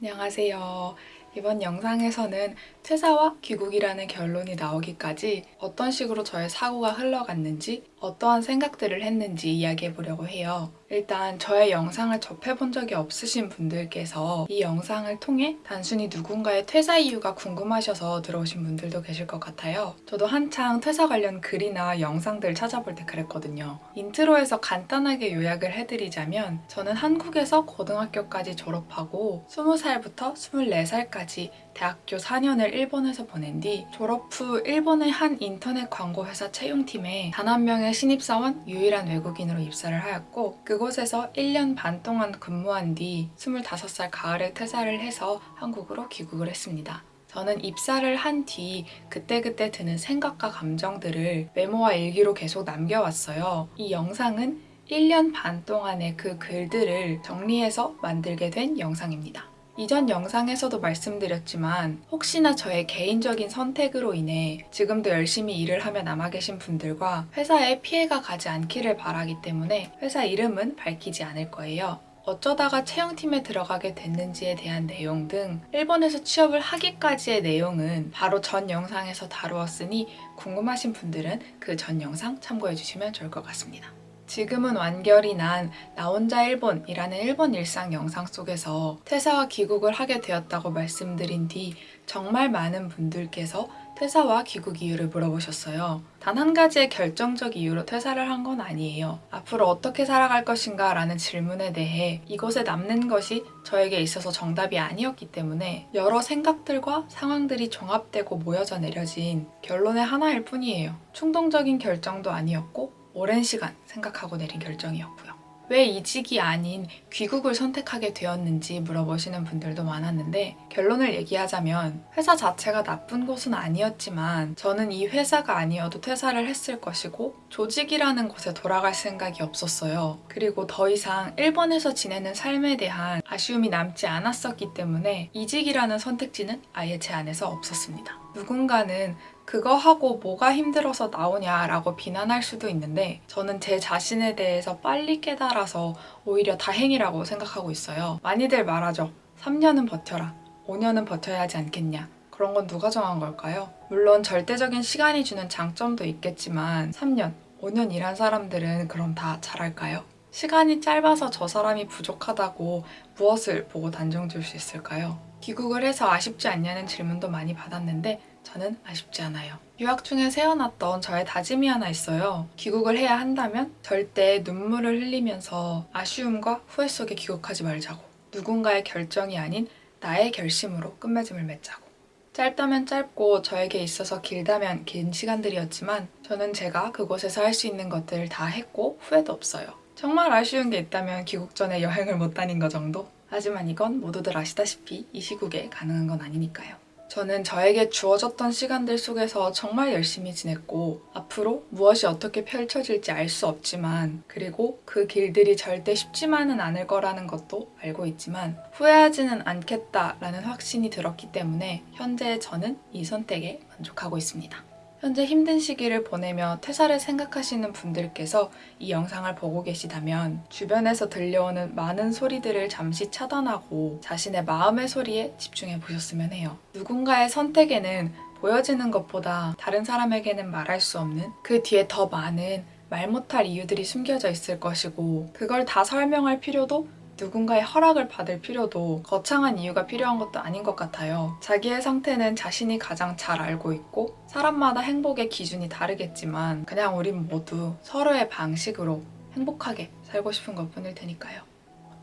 안녕하세요. 이번 영상에서는 퇴사와 귀국이라는 결론이 나오기까지 어떤 식으로 저의 사고가 흘러갔는지 어떠한 생각들을 했는지 이야기해 보려고 해요. 일단 저의 영상을 접해본 적이 없으신 분들께서 이 영상을 통해 단순히 누군가의 퇴사 이유가 궁금하셔서 들어오신 분들도 계실 것 같아요. 저도 한창 퇴사 관련 글이나 영상들 찾아볼 때 그랬거든요. 인트로에서 간단하게 요약을 해드리자면 저는 한국에서 고등학교까지 졸업하고 20살부터 24살까지 대학교 4년을 일본에서 보낸 뒤 졸업 후 일본의 한 인터넷 광고 회사 채용팀에 단 한 명의 신입사원 유일한 외국인으로 입사를 하였고 그곳에서 1년 반 동안 근무한 뒤 25살 가을에 퇴사를 해서 한국으로 귀국을 했습니다. 저는 입사를 한 뒤 그때그때 드는 생각과 감정들을 메모와 일기로 계속 남겨왔어요. 이 영상은 1년 반 동안의 그 글들을 정리해서 만들게 된 영상입니다. 이전 영상에서도 말씀드렸지만 혹시나 저의 개인적인 선택으로 인해 지금도 열심히 일을 하며 남아 계신 분들과 회사에 피해가 가지 않기를 바라기 때문에 회사 이름은 밝히지 않을 거예요. 어쩌다가 채용팀에 들어가게 됐는지에 대한 내용 등 일본에서 취업을 하기까지의 내용은 바로 전 영상에서 다루었으니 궁금하신 분들은 그 전 영상 참고해 주시면 좋을 것 같습니다. 지금은 완결이 난 나 혼자 일본이라는 일본 일상 영상 속에서 퇴사와 귀국을 하게 되었다고 말씀드린 뒤 정말 많은 분들께서 퇴사와 귀국 이유를 물어보셨어요. 단 한 가지의 결정적 이유로 퇴사를 한 건 아니에요. 앞으로 어떻게 살아갈 것인가 라는 질문에 대해 이곳에 남는 것이 저에게 있어서 정답이 아니었기 때문에 여러 생각들과 상황들이 종합되고 모여져 내려진 결론의 하나일 뿐이에요. 충동적인 결정도 아니었고 오랜 시간 생각하고 내린 결정이었고요. 왜 이직이 아닌 귀국을 선택하게 되었는지 물어보시는 분들도 많았는데 결론을 얘기하자면 회사 자체가 나쁜 곳은 아니었지만 저는 이 회사가 아니어도 퇴사를 했을 것이고 조직이라는 곳에 돌아갈 생각이 없었어요. 그리고 더 이상 일본에서 지내는 삶에 대한 아쉬움이 남지 않았었기 때문에 이직이라는 선택지는 아예 제 안에서 없었습니다. 누군가는 그거 하고 뭐가 힘들어서 나오냐라고 비난할 수도 있는데 저는 제 자신에 대해서 빨리 깨달아서 오히려 다행이라고 생각하고 있어요. 많이들 말하죠. 3년은 버텨라. 5년은 버텨야 하지 않겠냐. 그런 건 누가 정한 걸까요? 물론 절대적인 시간이 주는 장점도 있겠지만 3년, 5년 일한 사람들은 그럼 다 잘할까요? 시간이 짧아서 저 사람이 부족하다고 무엇을 보고 단정 지을 수 있을까요? 귀국을 해서 아쉽지 않냐는 질문도 많이 받았는데 저는 아쉽지 않아요. 유학 중에 세워놨던 저의 다짐이 하나 있어요. 귀국을 해야 한다면 절대 눈물을 흘리면서 아쉬움과 후회 속에 귀국하지 말자고. 누군가의 결정이 아닌 나의 결심으로 끝맺음을 맺자고. 짧다면 짧고 저에게 있어서 길다면 긴 시간들이었지만 저는 제가 그곳에서 할 수 있는 것들을 다 했고 후회도 없어요. 정말 아쉬운 게 있다면 귀국 전에 여행을 못 다닌 거 정도? 하지만 이건 모두들 아시다시피 이 시국에 가능한 건 아니니까요. 저는 저에게 주어졌던 시간들 속에서 정말 열심히 지냈고 앞으로 무엇이 어떻게 펼쳐질지 알 수 없지만 그리고 그 길들이 절대 쉽지만은 않을 거라는 것도 알고 있지만 후회하지는 않겠다라는 확신이 들었기 때문에 현재 저는 이 선택에 만족하고 있습니다. 현재 힘든 시기를 보내며 퇴사를 생각하시는 분들께서 이 영상을 보고 계시다면 주변에서 들려오는 많은 소리들을 잠시 차단하고 자신의 마음의 소리에 집중해 보셨으면 해요. 누군가의 선택에는 보여지는 것보다 다른 사람에게는 말할 수 없는 그 뒤에 더 많은 말 못할 이유들이 숨겨져 있을 것이고 그걸 다 설명할 필요도 누군가의 허락을 받을 필요도 거창한 이유가 필요한 것도 아닌 것 같아요. 자기의 상태는 자신이 가장 잘 알고 있고 사람마다 행복의 기준이 다르겠지만 그냥 우린 모두 서로의 방식으로 행복하게 살고 싶은 것 뿐일 테니까요.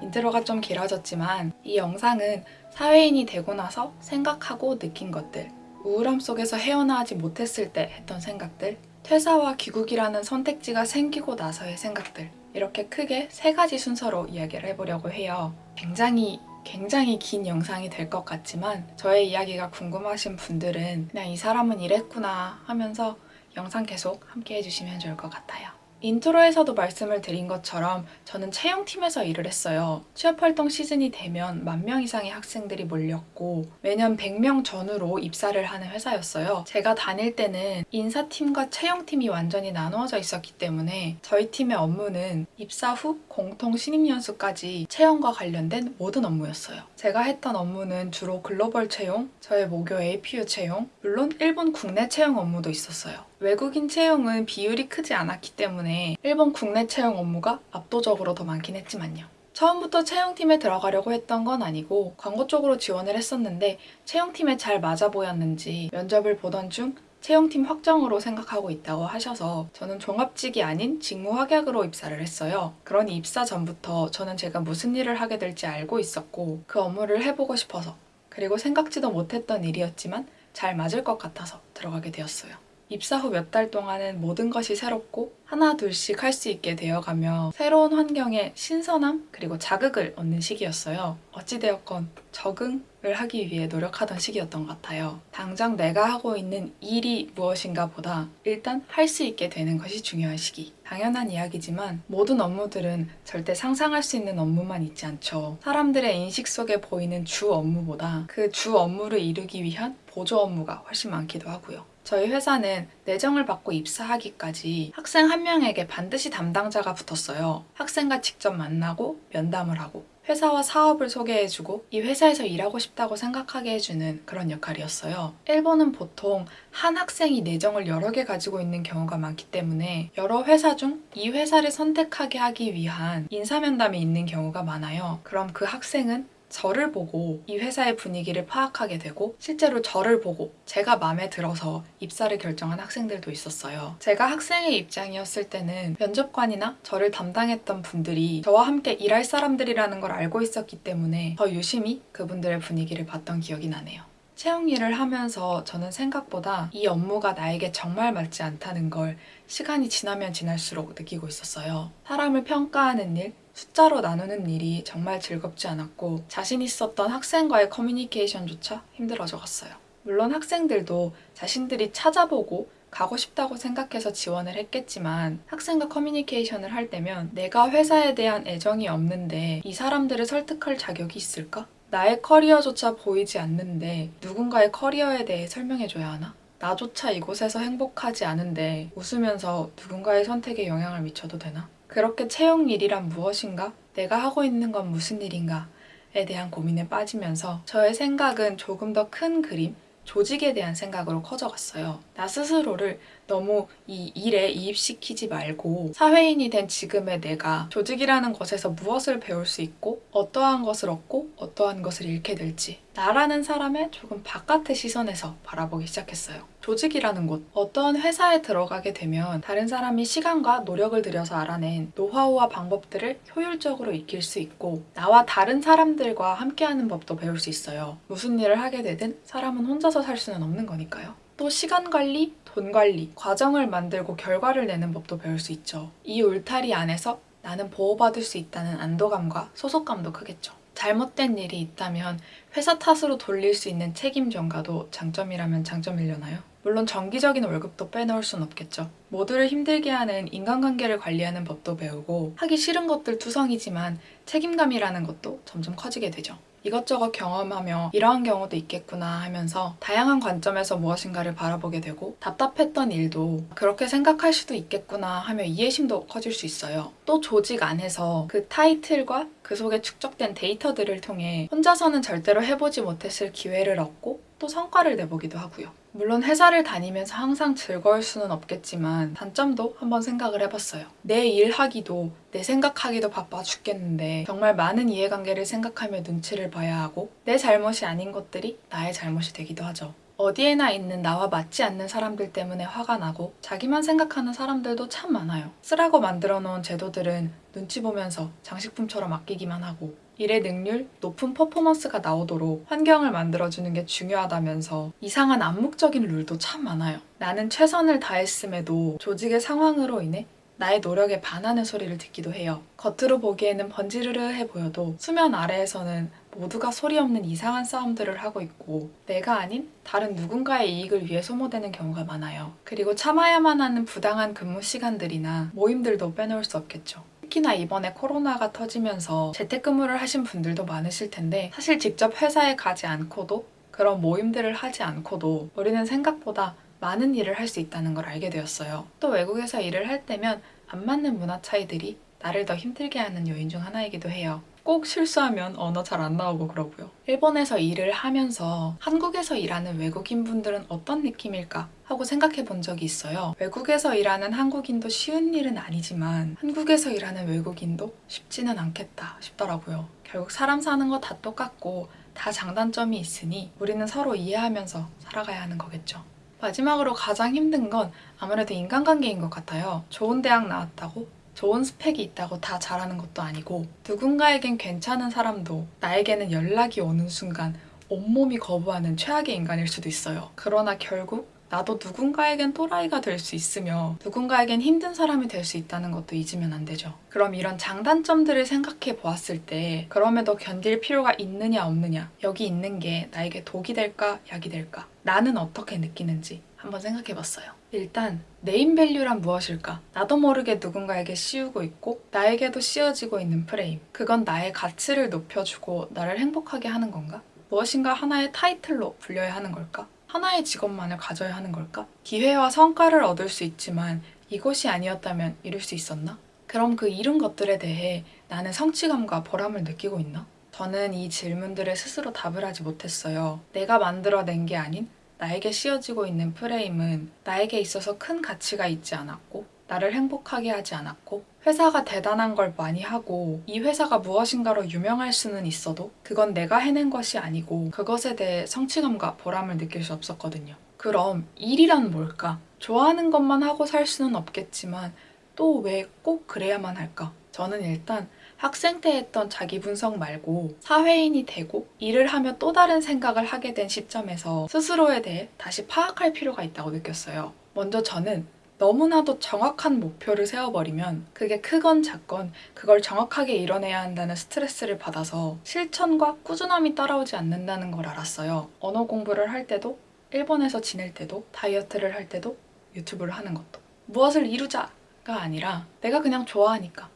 인트로가 좀 길어졌지만 이 영상은 사회인이 되고 나서 생각하고 느낀 것들 우울함 속에서 헤어나지 못했을 때 했던 생각들 퇴사와 귀국이라는 선택지가 생기고 나서의 생각들 이렇게 크게 세 가지 순서로 이야기를 해보려고 해요. 굉장히 굉장히 긴 영상이 될 것 같지만 저의 이야기가 궁금하신 분들은 그냥 이 사람은 이랬구나 하면서 영상 계속 함께 해주시면 좋을 것 같아요. 인트로에서도 말씀을 드린 것처럼 저는 채용팀에서 일을 했어요. 취업활동 시즌이 되면 만 명 이상의 학생들이 몰렸고 매년 100명 전후로 입사를 하는 회사였어요. 제가 다닐 때는 인사팀과 채용팀이 완전히 나누어져 있었기 때문에 저희 팀의 업무는 입사 후 공통 신입연수까지 채용과 관련된 모든 업무였어요. 제가 했던 업무는 주로 글로벌 채용, 저의 모교 APU 채용, 물론 일본 국내 채용 업무도 있었어요. 외국인 채용은 비율이 크지 않았기 때문에 일본 국내 채용 업무가 압도적으로 더 많긴 했지만요. 처음부터 채용팀에 들어가려고 했던 건 아니고 광고 쪽으로 지원을 했었는데 채용팀에 잘 맞아 보였는지 면접을 보던 중 채용팀 확정으로 생각하고 있다고 하셔서 저는 종합직이 아닌 직무 확약으로 입사를 했어요. 그러니 입사 전부터 저는 제가 무슨 일을 하게 될지 알고 있었고 그 업무를 해보고 싶어서 그리고 생각지도 못했던 일이었지만 잘 맞을 것 같아서 들어가게 되었어요. 입사 후 몇 달 동안은 모든 것이 새롭고 하나 둘씩 할 수 있게 되어가며 새로운 환경에 신선함 그리고 자극을 얻는 시기였어요. 어찌되었건 적응을 하기 위해 노력하던 시기였던 것 같아요. 당장 내가 하고 있는 일이 무엇인가 보다 일단 할 수 있게 되는 것이 중요한 시기. 당연한 이야기지만 모든 업무들은 절대 상상할 수 있는 업무만 있지 않죠. 사람들의 인식 속에 보이는 주 업무보다 그 주 업무를 이루기 위한 보조 업무가 훨씬 많기도 하고요. 저희 회사는 내정을 받고 입사하기까지 학생 한 명에게 반드시 담당자가 붙었어요. 학생과 직접 만나고 면담을 하고 회사와 사업을 소개해주고 이 회사에서 일하고 싶다고 생각하게 해주는 그런 역할이었어요. 일본은 보통 한 학생이 내정을 여러 개 가지고 있는 경우가 많기 때문에 여러 회사 중 이 회사를 선택하게 하기 위한 인사면담이 있는 경우가 많아요. 그럼 그 학생은 저를 보고 이 회사의 분위기를 파악하게 되고 실제로 저를 보고 제가 마음에 들어서 입사를 결정한 학생들도 있었어요. 제가 학생의 입장이었을 때는 면접관이나 저를 담당했던 분들이 저와 함께 일할 사람들이라는 걸 알고 있었기 때문에 더 유심히 그분들의 분위기를 봤던 기억이 나네요. 채용 일을 하면서 저는 생각보다 이 업무가 나에게 정말 맞지 않다는 걸 시간이 지나면 지날수록 느끼고 있었어요. 사람을 평가하는 일, 숫자로 나누는 일이 정말 즐겁지 않았고 자신 있었던 학생과의 커뮤니케이션조차 힘들어져 갔어요. 물론 학생들도 자신들이 찾아보고 가고 싶다고 생각해서 지원을 했겠지만 학생과 커뮤니케이션을 할 때면 내가 회사에 대한 애정이 없는데 이 사람들을 설득할 자격이 있을까? 나의 커리어조차 보이지 않는데 누군가의 커리어에 대해 설명해줘야 하나? 나조차 이곳에서 행복하지 않은데 웃으면서 누군가의 선택에 영향을 미쳐도 되나? 그렇게 채용 일이란 무엇인가? 내가 하고 있는 건 무슨 일인가?에 대한 고민에 빠지면서 저의 생각은 조금 더 큰 그림, 조직에 대한 생각으로 커져갔어요. 나 스스로를 너무 이 일에 이입시키지 말고 사회인이 된 지금의 내가 조직이라는 것에서 무엇을 배울 수 있고 어떠한 것을 얻고 어떠한 것을 잃게 될지 나라는 사람의 조금 바깥의 시선에서 바라보기 시작했어요. 조직이라는 곳, 어떠한 회사에 들어가게 되면 다른 사람이 시간과 노력을 들여서 알아낸 노하우와 방법들을 효율적으로 익힐 수 있고 나와 다른 사람들과 함께하는 법도 배울 수 있어요. 무슨 일을 하게 되든 사람은 혼자서 살 수는 없는 거니까요. 또 시간 관리, 돈 관리, 과정을 만들고 결과를 내는 법도 배울 수 있죠. 이 울타리 안에서 나는 보호받을 수 있다는 안도감과 소속감도 크겠죠. 잘못된 일이 있다면 회사 탓으로 돌릴 수 있는 책임 전가도 장점이라면 장점이려나요? 물론 정기적인 월급도 빼놓을 순 없겠죠. 모두를 힘들게 하는 인간관계를 관리하는 법도 배우고 하기 싫은 것들 투성이지만 책임감이라는 것도 점점 커지게 되죠. 이것저것 경험하며 이러한 경우도 있겠구나 하면서 다양한 관점에서 무엇인가를 바라보게 되고 답답했던 일도 그렇게 생각할 수도 있겠구나 하며 이해심도 커질 수 있어요. 또 조직 안에서 그 타이틀과 그 속에 축적된 데이터들을 통해 혼자서는 절대로 해보지 못했을 기회를 얻고 또 성과를 내보기도 하고요. 물론 회사를 다니면서 항상 즐거울 수는 없겠지만 단점도 한번 생각을 해봤어요. 내 일하기도 내 생각하기도 바빠 죽겠는데 정말 많은 이해관계를 생각하며 눈치를 봐야 하고 내 잘못이 아닌 것들이 나의 잘못이 되기도 하죠. 어디에나 있는 나와 맞지 않는 사람들 때문에 화가 나고 자기만 생각하는 사람들도 참 많아요. 쓰라고 만들어 놓은 제도들은 눈치 보면서 장식품처럼 아끼기만 하고 일의 능률, 높은 퍼포먼스가 나오도록 환경을 만들어주는 게 중요하다면서 이상한 암묵적인 룰도 참 많아요. 나는 최선을 다했음에도 조직의 상황으로 인해 나의 노력에 반하는 소리를 듣기도 해요. 겉으로 보기에는 번지르르해 보여도 수면 아래에서는 모두가 소리 없는 이상한 싸움들을 하고 있고 내가 아닌 다른 누군가의 이익을 위해 소모되는 경우가 많아요. 그리고 참아야만 하는 부당한 근무 시간들이나 모임들도 빼놓을 수 없겠죠. 특히나 이번에 코로나가 터지면서 재택근무를 하신 분들도 많으실 텐데 사실 직접 회사에 가지 않고도 그런 모임들을 하지 않고도 우리는 생각보다 많은 일을 할 수 있다는 걸 알게 되었어요. 또 외국에서 일을 할 때면 안 맞는 문화 차이들이 나를 더 힘들게 하는 요인 중 하나이기도 해요. 꼭 실수하면 언어 잘 안 나오고 그러고요. 일본에서 일을 하면서 한국에서 일하는 외국인 분들은 어떤 느낌일까 하고 생각해 본 적이 있어요. 외국에서 일하는 한국인도 쉬운 일은 아니지만 한국에서 일하는 외국인도 쉽지는 않겠다 싶더라고요. 결국 사람 사는 거 다 똑같고 다 장단점이 있으니 우리는 서로 이해하면서 살아가야 하는 거겠죠. 마지막으로 가장 힘든 건 아무래도 인간관계인 것 같아요. 좋은 대학 나왔다고 좋은 스펙이 있다고 다 잘하는 것도 아니고 누군가에겐 괜찮은 사람도 나에게는 연락이 오는 순간 온몸이 거부하는 최악의 인간일 수도 있어요. 그러나 결국 나도 누군가에겐 또라이가 될 수 있으며 누군가에겐 힘든 사람이 될 수 있다는 것도 잊으면 안 되죠. 그럼 이런 장단점들을 생각해 보았을 때 그럼에도 견딜 필요가 있느냐 없느냐 여기 있는 게 나에게 독이 될까 약이 될까 나는 어떻게 느끼는지 한번 생각해 봤어요. 일단 네임밸류란 무엇일까? 나도 모르게 누군가에게 씌우고 있고 나에게도 씌워지고 있는 프레임. 그건 나의 가치를 높여주고 나를 행복하게 하는 건가? 무엇인가 하나의 타이틀로 불려야 하는 걸까? 하나의 직업만을 가져야 하는 걸까? 기회와 성과를 얻을 수 있지만 이것이 아니었다면 이룰 수 있었나? 그럼 그 이룬 것들에 대해 나는 성취감과 보람을 느끼고 있나? 저는 이 질문들에 스스로 답을 하지 못했어요. 내가 만들어낸 게 아닌 나에게 씌워지고 있는 프레임은 나에게 있어서 큰 가치가 있지 않았고 나를 행복하게 하지 않았고 회사가 대단한 걸 많이 하고 이 회사가 무엇인가로 유명할 수는 있어도 그건 내가 해낸 것이 아니고 그것에 대해 성취감과 보람을 느낄 수 없었거든요. 그럼 일이란 뭘까? 좋아하는 것만 하고 살 수는 없겠지만 또 왜 꼭 그래야만 할까? 저는 일단 학생 때 했던 자기 분석 말고 사회인이 되고 일을 하며 또 다른 생각을 하게 된 시점에서 스스로에 대해 다시 파악할 필요가 있다고 느꼈어요. 먼저 저는 너무나도 정확한 목표를 세워버리면 그게 크건 작건 그걸 정확하게 이뤄내야 한다는 스트레스를 받아서 실천과 꾸준함이 따라오지 않는다는 걸 알았어요. 언어 공부를 할 때도 일본에서 지낼 때도 다이어트를 할 때도 유튜브를 하는 것도 무엇을 이루자가 아니라 내가 그냥 좋아하니까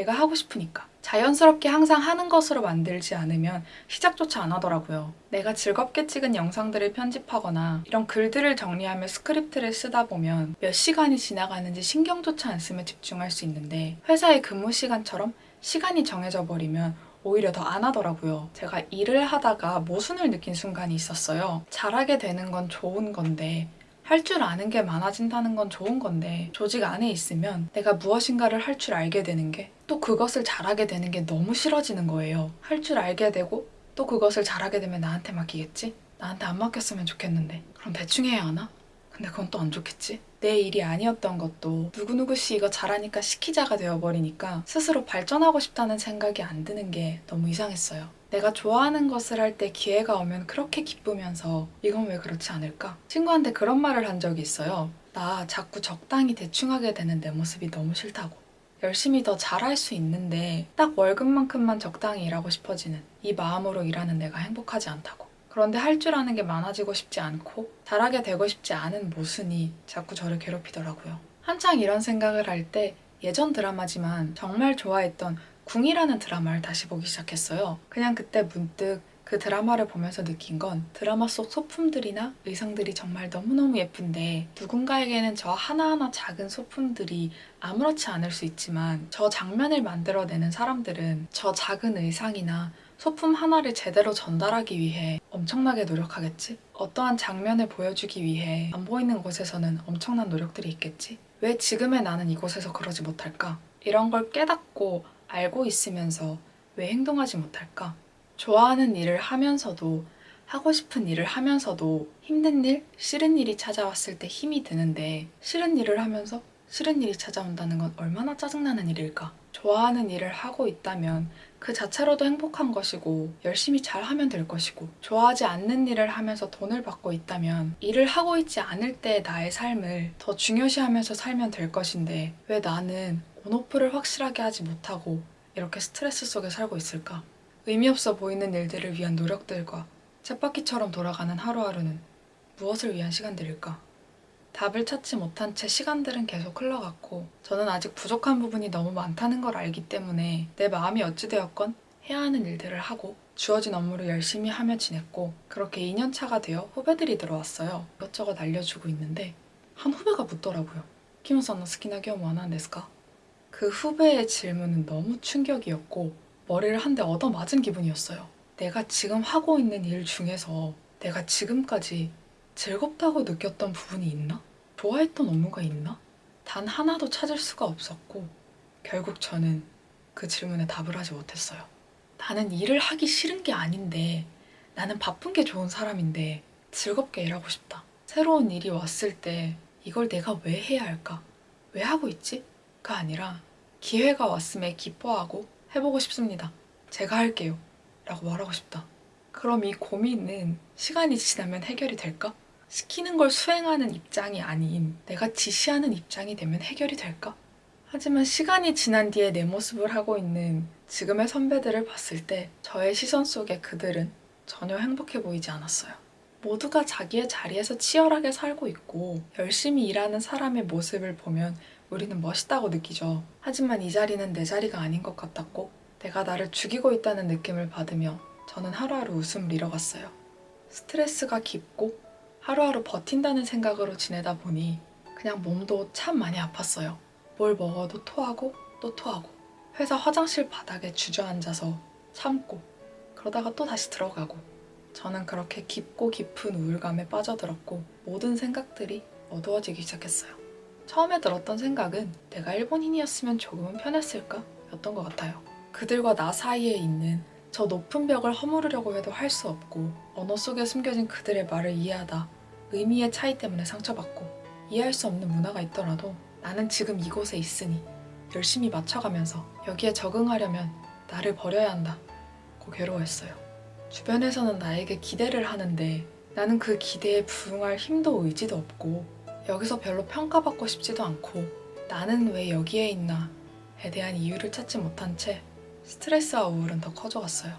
내가 하고 싶으니까 자연스럽게 항상 하는 것으로 만들지 않으면 시작조차 안 하더라고요. 내가 즐겁게 찍은 영상들을 편집하거나 이런 글들을 정리하며 스크립트를 쓰다 보면 몇 시간이 지나가는지 신경조차 안 쓰며 집중할 수 있는데 회사의 근무 시간처럼 시간이 정해져 버리면 오히려 더 안 하더라고요. 제가 일을 하다가 모순을 느낀 순간이 있었어요. 잘하게 되는 건 좋은 건데 할 줄 아는 게 많아진다는 건 좋은 건데 조직 안에 있으면 내가 무엇인가를 할 줄 알게 되는 게 또 그것을 잘하게 되는 게 너무 싫어지는 거예요. 할 줄 알게 되고 또 그것을 잘하게 되면 나한테 맡기겠지? 나한테 안 맡겼으면 좋겠는데 그럼 대충 해야 하나? 근데 그건 또 안 좋겠지? 내 일이 아니었던 것도 누구누구 씨 이거 잘하니까 시키자가 되어버리니까 스스로 발전하고 싶다는 생각이 안 드는 게 너무 이상했어요. 내가 좋아하는 것을 할 때 기회가 오면 그렇게 기쁘면서 이건 왜 그렇지 않을까? 친구한테 그런 말을 한 적이 있어요. 나 자꾸 적당히 대충 하게 되는 내 모습이 너무 싫다고. 열심히 더 잘할 수 있는데 딱 월급만큼만 적당히 일하고 싶어지는 이 마음으로 일하는 내가 행복하지 않다고. 그런데 할 줄 아는 게 많아지고 싶지 않고 잘하게 되고 싶지 않은 모순이 자꾸 저를 괴롭히더라고요. 한창 이런 생각을 할 때 예전 드라마지만 정말 좋아했던 궁이라는 드라마를 다시 보기 시작했어요. 그냥 그때 문득 그 드라마를 보면서 느낀 건 드라마 속 소품들이나 의상들이 정말 너무너무 예쁜데 누군가에게는 저 하나하나 작은 소품들이 아무렇지 않을 수 있지만 저 장면을 만들어내는 사람들은 저 작은 의상이나 소품 하나를 제대로 전달하기 위해 엄청나게 노력하겠지? 어떠한 장면을 보여주기 위해 안 보이는 곳에서는 엄청난 노력들이 있겠지? 왜 지금의 나는 이곳에서 그러지 못할까? 이런 걸 깨닫고 알고 있으면서 왜 행동하지 못할까? 좋아하는 일을 하면서도 하고 싶은 일을 하면서도 힘든 일, 싫은 일이 찾아왔을 때 힘이 드는데 싫은 일을 하면서 싫은 일이 찾아온다는 건 얼마나 짜증나는 일일까? 좋아하는 일을 하고 있다면 그 자체로도 행복한 것이고 열심히 잘 하면 될 것이고 좋아하지 않는 일을 하면서 돈을 받고 있다면 일을 하고 있지 않을 때의 나의 삶을 더 중요시하면서 살면 될 것인데 왜 나는 온오프를 확실하게 하지 못하고 이렇게 스트레스 속에 살고 있을까? 의미 없어 보이는 일들을 위한 노력들과 쳇바퀴처럼 돌아가는 하루하루는 무엇을 위한 시간들일까? 답을 찾지 못한 채 시간들은 계속 흘러갔고 저는 아직 부족한 부분이 너무 많다는 걸 알기 때문에 내 마음이 어찌되었건 해야 하는 일들을 하고 주어진 업무를 열심히 하며 지냈고 그렇게 2년차가 되어 후배들이 들어왔어요. 이것저것 알려주고 있는데 한 후배가 묻더라고요. 김우선은 스키나기오 와나데스까? 그 후배의 질문은 너무 충격이었고 머리를 한 대 얻어맞은 기분이었어요. 내가 지금 하고 있는 일 중에서 내가 지금까지 즐겁다고 느꼈던 부분이 있나? 좋아했던 업무가 있나? 단 하나도 찾을 수가 없었고 결국 저는 그 질문에 답을 하지 못했어요. 나는 일을 하기 싫은 게 아닌데 나는 바쁜 게 좋은 사람인데 즐겁게 일하고 싶다. 새로운 일이 왔을 때 이걸 내가 왜 해야 할까? 왜 하고 있지? 가 아니라 기회가 왔음에 기뻐하고 해보고 싶습니다. 제가 할게요. 라고 말하고 싶다. 그럼 이 고민은 시간이 지나면 해결이 될까? 시키는 걸 수행하는 입장이 아닌 내가 지시하는 입장이 되면 해결이 될까? 하지만 시간이 지난 뒤에 내 모습을 하고 있는 지금의 선배들을 봤을 때 저의 시선 속에 그들은 전혀 행복해 보이지 않았어요. 모두가 자기의 자리에서 치열하게 살고 있고 열심히 일하는 사람의 모습을 보면 우리는 멋있다고 느끼죠. 하지만 이 자리는 내 자리가 아닌 것 같았고 내가 나를 죽이고 있다는 느낌을 받으며 저는 하루하루 웃음을 잃어갔어요. 스트레스가 깊고 하루하루 버틴다는 생각으로 지내다 보니 그냥 몸도 참 많이 아팠어요. 뭘 먹어도 토하고 또 토하고 회사 화장실 바닥에 주저앉아서 참고 그러다가 또 다시 들어가고 저는 그렇게 깊고 깊은 우울감에 빠져들었고 모든 생각들이 어두워지기 시작했어요. 처음에 들었던 생각은 내가 일본인이었으면 조금은 편했을까? 였던 것 같아요. 그들과 나 사이에 있는 저 높은 벽을 허무르려고 해도 할 수 없고 언어 속에 숨겨진 그들의 말을 이해하다 의미의 차이 때문에 상처받고 이해할 수 없는 문화가 있더라도 나는 지금 이곳에 있으니 열심히 맞춰가면서 여기에 적응하려면 나를 버려야 한다 고 괴로워했어요. 주변에서는 나에게 기대를 하는데 나는 그 기대에 부응할 힘도 의지도 없고 여기서 별로 평가받고 싶지도 않고 나는 왜 여기에 있나에 대한 이유를 찾지 못한 채 스트레스와 우울은 더 커져갔어요.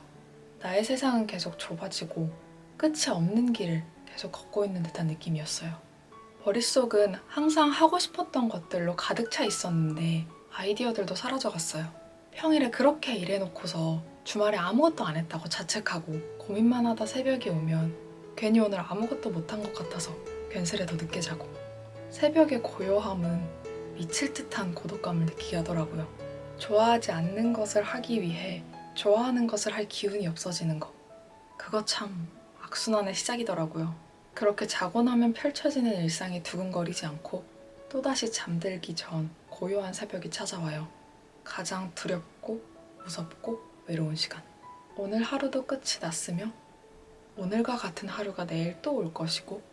나의 세상은 계속 좁아지고 끝이 없는 길을 계속 걷고 있는 듯한 느낌이었어요. 머릿속은 항상 하고 싶었던 것들로 가득 차 있었는데 아이디어들도 사라져갔어요. 평일에 그렇게 일해놓고서 주말에 아무것도 안 했다고 자책하고 고민만 하다 새벽이 오면 괜히 오늘 아무것도 못한 것 같아서 괜스레 더 늦게 자고 새벽의 고요함은 미칠 듯한 고독감을 느끼게 하더라고요. 좋아하지 않는 것을 하기 위해 좋아하는 것을 할 기운이 없어지는 것. 그거 참 악순환의 시작이더라고요. 그렇게 자고 나면 펼쳐지는 일상이 두근거리지 않고 또다시 잠들기 전 고요한 새벽이 찾아와요. 가장 두렵고 무섭고 외로운 시간. 오늘 하루도 끝이 났으며 오늘과 같은 하루가 내일 또 올 것이고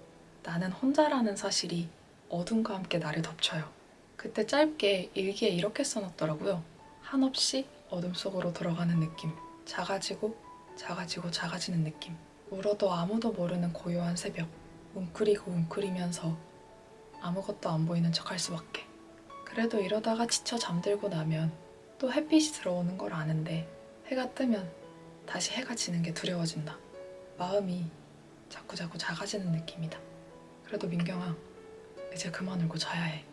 나는 혼자라는 사실이 어둠과 함께 나를 덮쳐요. 그때 짧게 일기에 이렇게 써놨더라고요. 한없이 어둠 속으로 들어가는 느낌. 작아지고 작아지고 작아지는 느낌. 울어도 아무도 모르는 고요한 새벽. 웅크리고 웅크리면서 아무것도 안 보이는 척 할 수밖에. 그래도 이러다가 지쳐 잠들고 나면 또 햇빛이 들어오는 걸 아는데 해가 뜨면 다시 해가 지는 게 두려워진다. 마음이 자꾸자꾸 작아지는 느낌이다. 그래도 민경아, 이제 그만 울고 자야 해.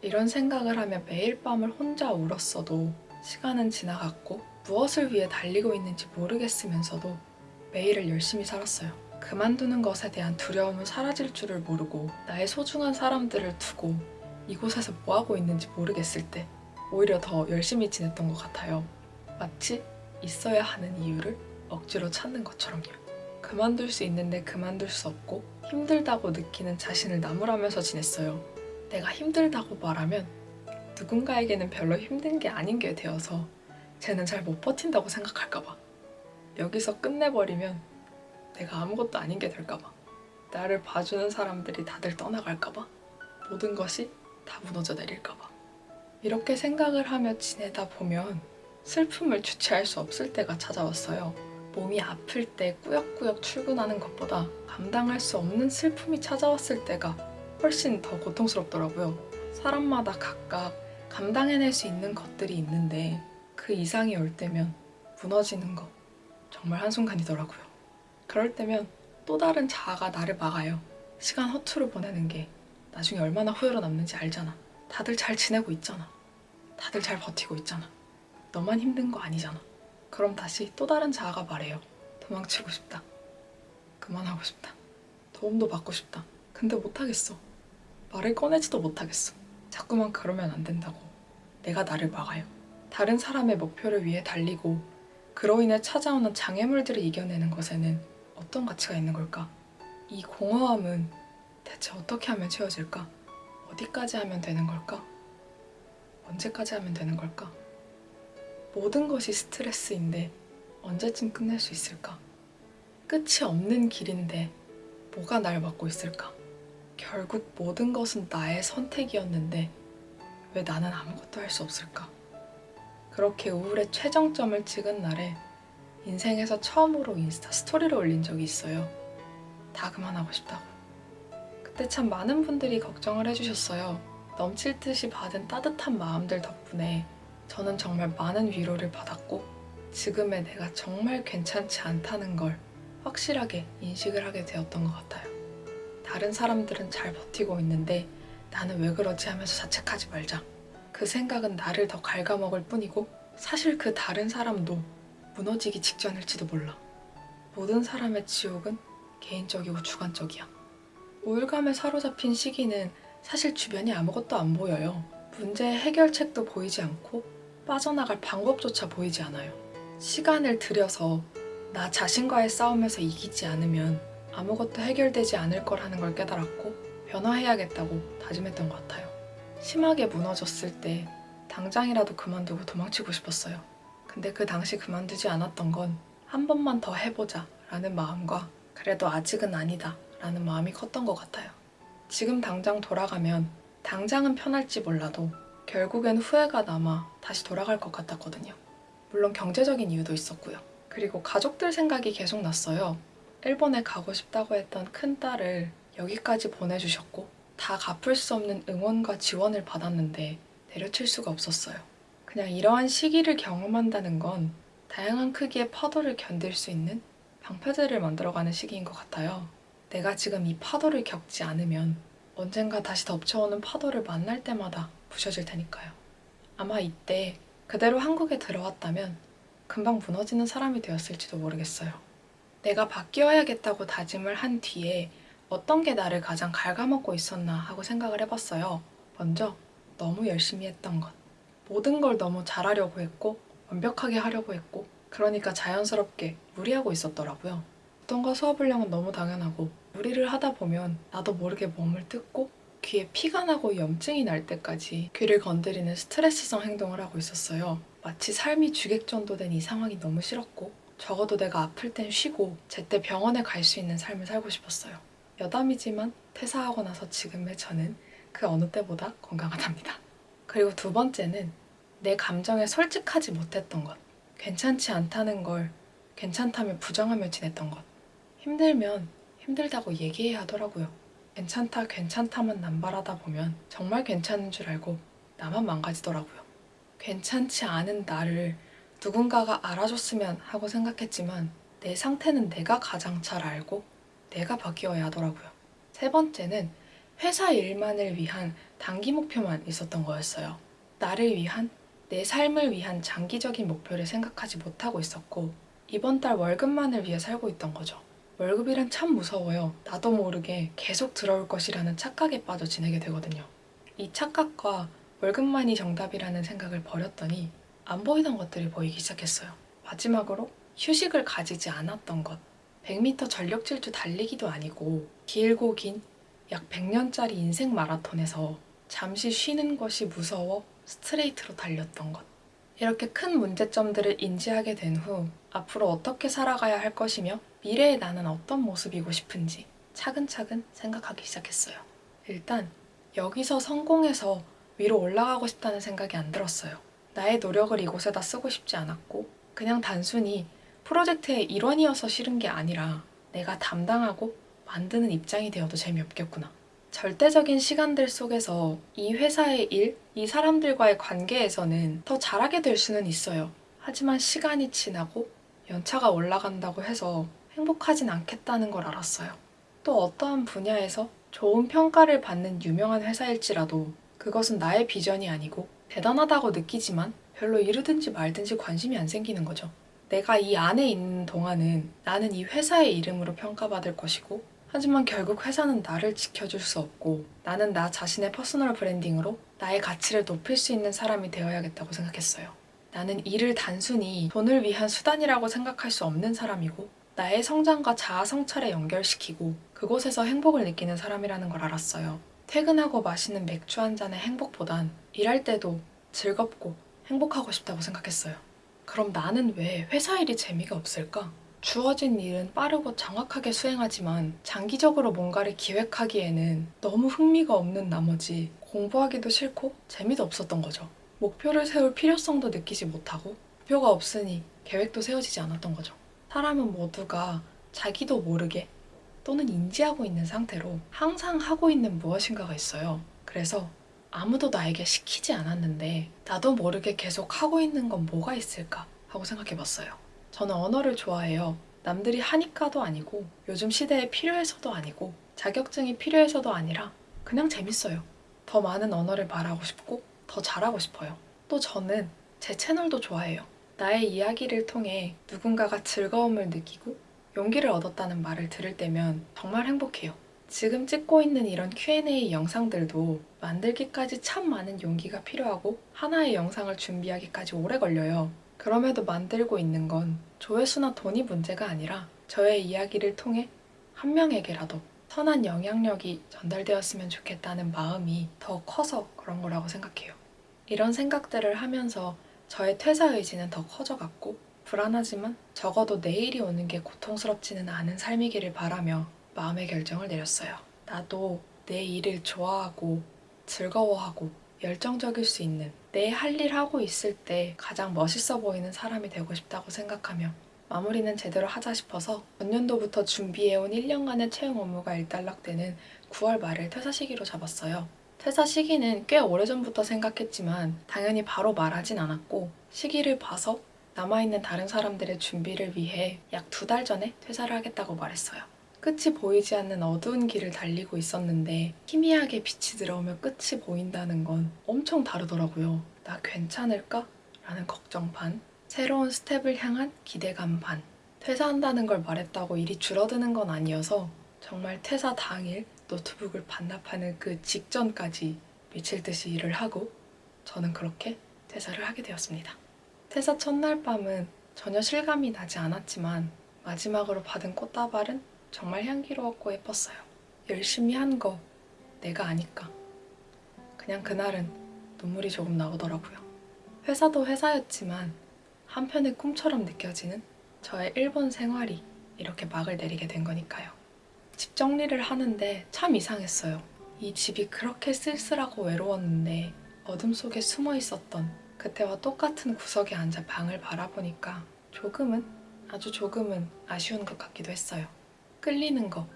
이런 생각을 하며 매일 밤을 혼자 울었어도 시간은 지나갔고 무엇을 위해 달리고 있는지 모르겠으면서도 매일을 열심히 살았어요. 그만두는 것에 대한 두려움은 사라질 줄을 모르고 나의 소중한 사람들을 두고 이곳에서 뭐하고 있는지 모르겠을 때 오히려 더 열심히 지냈던 것 같아요. 마치 있어야 하는 이유를 억지로 찾는 것처럼요. 그만둘 수 있는데 그만둘 수 없고 힘들다고 느끼는 자신을 나무라면서 지냈어요. 내가 힘들다고 말하면 누군가에게는 별로 힘든 게 아닌 게 되어서 쟤는 잘 못 버틴다고 생각할까봐. 여기서 끝내버리면 내가 아무것도 아닌 게 될까봐. 나를 봐주는 사람들이 다들 떠나갈까봐. 모든 것이 다 무너져 내릴까봐. 이렇게 생각을 하며 지내다 보면 슬픔을 주체할 수 없을 때가 찾아왔어요. 몸이 아플 때 꾸역꾸역 출근하는 것보다 감당할 수 없는 슬픔이 찾아왔을 때가 훨씬 더 고통스럽더라고요. 사람마다 각각 감당해낼 수 있는 것들이 있는데 그 이상이 올 때면 무너지는 거 정말 한순간이더라고요. 그럴 때면 또 다른 자아가 나를 막아요. 시간 허투루 보내는 게 나중에 얼마나 후회로 남는지 알잖아. 다들 잘 지내고 있잖아. 다들 잘 버티고 있잖아. 너만 힘든 거 아니잖아. 그럼 다시 또 다른 자아가 말해요. 도망치고 싶다. 그만하고 싶다. 도움도 받고 싶다. 근데 못하겠어. 말을 꺼내지도 못하겠어. 자꾸만 그러면 안 된다고. 내가 나를 막아요. 다른 사람의 목표를 위해 달리고 그로 인해 찾아오는 장애물들을 이겨내는 것에는 어떤 가치가 있는 걸까? 이 공허함은 대체 어떻게 하면 채워질까? 어디까지 하면 되는 걸까? 언제까지 하면 되는 걸까? 모든 것이 스트레스인데 언제쯤 끝낼 수 있을까? 끝이 없는 길인데 뭐가 날 막고 있을까? 결국 모든 것은 나의 선택이었는데 왜 나는 아무것도 할 수 없을까? 그렇게 우울의 최정점을 찍은 날에 인생에서 처음으로 인스타 스토리를 올린 적이 있어요. 다 그만하고 싶다고. 그때 참 많은 분들이 걱정을 해주셨어요. 넘칠 듯이 받은 따뜻한 마음들 덕분에 저는 정말 많은 위로를 받았고 지금의 내가 정말 괜찮지 않다는 걸 확실하게 인식을 하게 되었던 것 같아요. 다른 사람들은 잘 버티고 있는데 나는 왜 그러지 하면서 자책하지 말자. 그 생각은 나를 더 갉아먹을 뿐이고 사실 그 다른 사람도 무너지기 직전일지도 몰라. 모든 사람의 지옥은 개인적이고 주관적이야. 우울감에 사로잡힌 시기는 사실 주변이 아무것도 안 보여요. 문제의 해결책도 보이지 않고 빠져나갈 방법조차 보이지 않아요. 시간을 들여서 나 자신과의 싸움에서 이기지 않으면 아무것도 해결되지 않을 거라는 걸 깨달았고 변화해야겠다고 다짐했던 것 같아요. 심하게 무너졌을 때 당장이라도 그만두고 도망치고 싶었어요. 근데 그 당시 그만두지 않았던 건 한 번만 더 해보자 라는 마음과 그래도 아직은 아니다 라는 마음이 컸던 것 같아요. 지금 당장 돌아가면 당장은 편할지 몰라도 결국엔 후회가 남아 다시 돌아갈 것 같았거든요. 물론 경제적인 이유도 있었고요. 그리고 가족들 생각이 계속 났어요. 일본에 가고 싶다고 했던 큰딸을 여기까지 보내주셨고 다 갚을 수 없는 응원과 지원을 받았는데 내려칠 수가 없었어요. 그냥 이러한 시기를 경험한다는 건 다양한 크기의 파도를 견딜 수 있는 방패들을 만들어가는 시기인 것 같아요. 내가 지금 이 파도를 겪지 않으면 언젠가 다시 덮쳐오는 파도를 만날 때마다 부셔질 테니까요. 아마 이때 그대로 한국에 들어왔다면 금방 무너지는 사람이 되었을지도 모르겠어요. 내가 바뀌어야겠다고 다짐을 한 뒤에 어떤 게 나를 가장 갉아먹고 있었나 하고 생각을 해봤어요. 먼저 너무 열심히 했던 것. 모든 걸 너무 잘하려고 했고 완벽하게 하려고 했고 그러니까 자연스럽게 무리하고 있었더라고요. 어떤가 수업을령은 너무 당연하고 무리를 하다 보면 나도 모르게 몸을 뜯고 귀에 피가 나고 염증이 날 때까지 귀를 건드리는 스트레스성 행동을 하고 있었어요. 마치 삶이 주객전도된 이 상황이 너무 싫었고 적어도 내가 아플 땐 쉬고 제때 병원에 갈 수 있는 삶을 살고 싶었어요. 여담이지만 퇴사하고 나서 지금의 저는 그 어느 때보다 건강하답니다. 그리고 두 번째는 내 감정에 솔직하지 못했던 것. 괜찮지 않다는 걸 괜찮다며 부정하며 지냈던 것. 힘들면 힘들다고 얘기해야 하더라고요. 괜찮다, 괜찮다만 남발하다 보면 정말 괜찮은 줄 알고 나만 망가지더라고요. 괜찮지 않은 나를 누군가가 알아줬으면 하고 생각했지만 내 상태는 내가 가장 잘 알고 내가 바뀌어야 하더라고요. 세 번째는 회사 일만을 위한 단기 목표만 있었던 거였어요. 나를 위한, 내 삶을 위한 장기적인 목표를 생각하지 못하고 있었고 이번 달 월급만을 위해 살고 있던 거죠. 월급이란 참 무서워요. 나도 모르게 계속 들어올 것이라는 착각에 빠져 지내게 되거든요. 이 착각과 월급만이 정답이라는 생각을 버렸더니 안 보이던 것들이 보이기 시작했어요. 마지막으로 휴식을 가지지 않았던 것. 100m 전력 질주 달리기도 아니고 길고 긴 약 100년짜리 인생 마라톤에서 잠시 쉬는 것이 무서워 스트레이트로 달렸던 것. 이렇게 큰 문제점들을 인지하게 된 후 앞으로 어떻게 살아가야 할 것이며 미래의 나는 어떤 모습이고 싶은지 차근차근 생각하기 시작했어요. 일단 여기서 성공해서 위로 올라가고 싶다는 생각이 안 들었어요. 나의 노력을 이곳에다 쓰고 싶지 않았고 그냥 단순히 프로젝트의 일원이어서 싫은 게 아니라 내가 담당하고 만드는 입장이 되어도 재미없겠구나. 절대적인 시간들 속에서 이 회사의 일, 이 사람들과의 관계에서는 더 잘하게 될 수는 있어요. 하지만 시간이 지나고 연차가 올라간다고 해서 행복하진 않겠다는 걸 알았어요. 또 어떠한 분야에서 좋은 평가를 받는 유명한 회사일지라도 그것은 나의 비전이 아니고 대단하다고 느끼지만 별로 이르든지 말든지 관심이 안 생기는 거죠. 내가 이 안에 있는 동안은 나는 이 회사의 이름으로 평가받을 것이고 하지만 결국 회사는 나를 지켜줄 수 없고 나는 나 자신의 personal branding으로 나의 가치를 높일 수 있는 사람이 되어야겠다고 생각했어요. 나는 일을 단순히 돈을 위한 수단이라고 생각할 수 없는 사람이고 나의 성장과 자아 성찰에 연결시키고 그곳에서 행복을 느끼는 사람이라는 걸 알았어요. 퇴근하고 마시는 맥주 한 잔의 행복보단 일할 때도 즐겁고 행복하고 싶다고 생각했어요. 그럼 나는 왜 회사 일이 재미가 없을까? 주어진 일은 빠르고 정확하게 수행하지만 장기적으로 뭔가를 기획하기에는 너무 흥미가 없는 나머지 공부하기도 싫고 재미도 없었던 거죠. 목표를 세울 필요성도 느끼지 못하고 목표가 없으니 계획도 세워지지 않았던 거죠. 사람은 모두가 자기도 모르게 또는 인지하고 있는 상태로 항상 하고 있는 무엇인가가 있어요. 그래서 아무도 나에게 시키지 않았는데 나도 모르게 계속 하고 있는 건 뭐가 있을까 하고 생각해 봤어요. 저는 언어를 좋아해요. 남들이 하니까도 아니고 요즘 시대에 필요해서도 아니고 자격증이 필요해서도 아니라 그냥 재밌어요. 더 많은 언어를 말하고 싶고 더 잘하고 싶어요. 또 저는 제 채널도 좋아해요. 나의 이야기를 통해 누군가가 즐거움을 느끼고 용기를 얻었다는 말을 들을 때면 정말 행복해요. 지금 찍고 있는 이런 Q&A 영상들도 만들기까지 참 많은 용기가 필요하고 하나의 영상을 준비하기까지 오래 걸려요. 그럼에도 만들고 있는 건 조회수나 돈이 문제가 아니라 저의 이야기를 통해 한 명에게라도 선한 영향력이 전달되었으면 좋겠다는 마음이 더 커서 그런 거라고 생각해요. 이런 생각들을 하면서 저의 퇴사 의지는 더 커져갔고 불안하지만 적어도 내일이 오는 게 고통스럽지는 않은 삶이기를 바라며 마음의 결정을 내렸어요. 나도 내 일을 좋아하고 즐거워하고 열정적일 수 있는 내 할 일 하고 있을 때 가장 멋있어 보이는 사람이 되고 싶다고 생각하며 마무리는 제대로 하자 싶어서 전년도부터 준비해온 1년간의 채용 업무가 일단락되는 9월 말을 퇴사 시기로 잡았어요. 퇴사 시기는 꽤 오래전부터 생각했지만 당연히 바로 말하진 않았고 시기를 봐서 남아있는 다른 사람들의 준비를 위해 약 두 달 전에 퇴사를 하겠다고 말했어요. 끝이 보이지 않는 어두운 길을 달리고 있었는데 희미하게 빛이 들어오며 끝이 보인다는 건 엄청 다르더라고요. 나 괜찮을까? 라는 걱정 반, 새로운 스텝을 향한 기대감 반. 퇴사한다는 걸 말했다고 일이 줄어드는 건 아니어서 정말 퇴사 당일 노트북을 반납하는 그 직전까지 미칠 듯이 일을 하고 저는 그렇게 퇴사를 하게 되었습니다. 퇴사 첫날 밤은 전혀 실감이 나지 않았지만 마지막으로 받은 꽃다발은 정말 향기로웠고 예뻤어요. 열심히 한 거 내가 아니까. 그냥 그날은 눈물이 조금 나오더라고요. 회사도 회사였지만 한편의 꿈처럼 느껴지는 저의 일본 생활이 이렇게 막을 내리게 된 거니까요. 집 정리를 하는데 참 이상했어요. 이 집이 그렇게 쓸쓸하고 외로웠는데 어둠 속에 숨어 있었던 그때와 똑같은 구석에 앉아 방을 바라보니까 조금은 아주 조금은 아쉬운 것 같기도 했어요. 끌리는 거,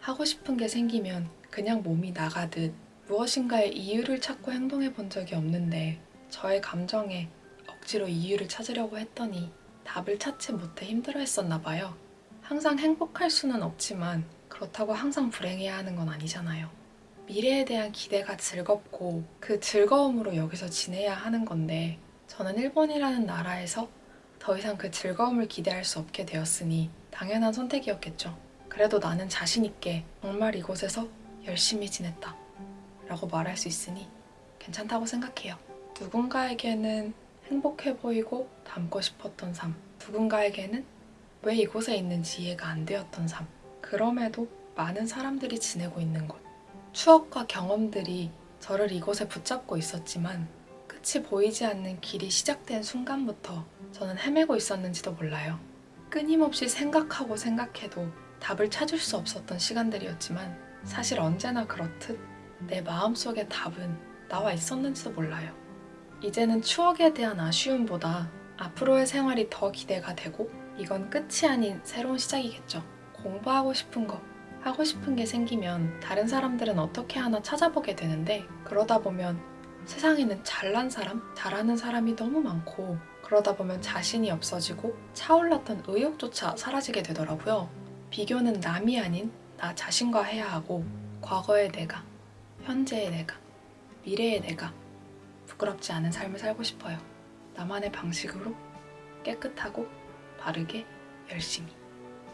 하고 싶은 게 생기면 그냥 몸이 나가듯 무엇인가의 이유를 찾고 행동해 본 적이 없는데 저의 감정에 억지로 이유를 찾으려고 했더니 답을 찾지 못해 힘들어 했었나 봐요. 항상 행복할 수는 없지만 그렇다고 항상 불행해야 하는 건 아니잖아요. 미래에 대한 기대가 즐겁고 그 즐거움으로 여기서 지내야 하는 건데 저는 일본이라는 나라에서 더 이상 그 즐거움을 기대할 수 없게 되었으니 당연한 선택이었겠죠. 그래도 나는 자신있게 정말 이곳에서 열심히 지냈다. 라고 말할 수 있으니 괜찮다고 생각해요. 누군가에게는 행복해 보이고 닮고 싶었던 삶. 누군가에게는 왜 이곳에 있는지 이해가 안 되었던 삶. 그럼에도 많은 사람들이 지내고 있는 곳. 추억과 경험들이 저를 이곳에 붙잡고 있었지만 끝이 보이지 않는 길이 시작된 순간부터 저는 헤매고 있었는지도 몰라요. 끊임없이 생각하고 생각해도 답을 찾을 수 없었던 시간들이었지만 사실 언제나 그렇듯 내 마음속의 답은 나와 있었는지도 몰라요. 이제는 추억에 대한 아쉬움보다 앞으로의 생활이 더 기대가 되고 이건 끝이 아닌 새로운 시작이겠죠. 공부하고 싶은 거, 하고 싶은 게 생기면 다른 사람들은 어떻게 하나 찾아보게 되는데 그러다 보면 세상에는 잘난 사람, 잘하는 사람이 너무 많고 그러다 보면 자신이 없어지고 차올랐던 의욕조차 사라지게 되더라고요. 비교는 남이 아닌 나 자신과 해야 하고 과거의 내가, 현재의 내가, 미래의 내가 부끄럽지 않은 삶을 살고 싶어요. 나만의 방식으로 깨끗하고 바르게 열심히.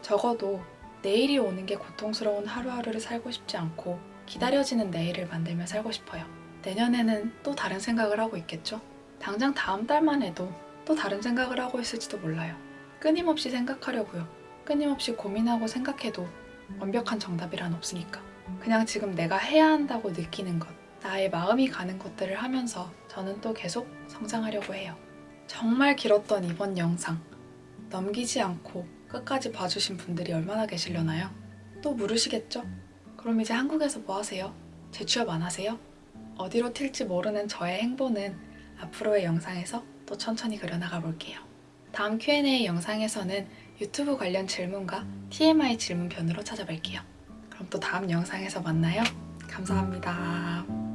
적어도 내일이 오는 게 고통스러운 하루하루를 살고 싶지 않고 기다려지는 내일을 만들며 살고 싶어요. 내년에는 또 다른 생각을 하고 있겠죠? 당장 다음 달만 해도 또 다른 생각을 하고 있을지도 몰라요. 끊임없이 생각하려고요. 끊임없이 고민하고 생각해도 완벽한 정답이란 없으니까. 그냥 지금 내가 해야 한다고 느끼는 것, 나의 마음이 가는 것들을 하면서 저는 또 계속 성장하려고 해요. 정말 길었던 이번 영상. 넘기지 않고 끝까지 봐주신 분들이 얼마나 계시려나요? 또 물으시겠죠? 그럼 이제 한국에서 뭐 하세요? 재취업 안 하세요? 어디로 튈지 모르는 저의 행보는 앞으로의 영상에서 또 천천히 그려나가 볼게요. 다음 Q&A 영상에서는 유튜브 관련 질문과 TMI 질문 편으로 찾아뵐게요. 그럼 또 다음 영상에서 만나요. 감사합니다.